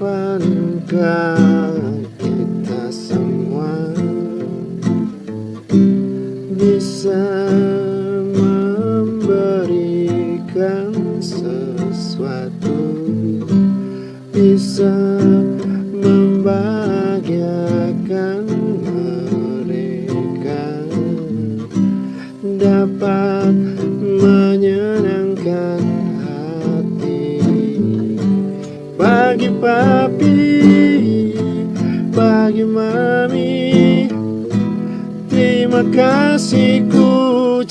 Semoga kita semua bisa memberikan sesuatu? Bisa membahagiakan mereka? Dapat bagi papi. Bagi mami terima kasih ku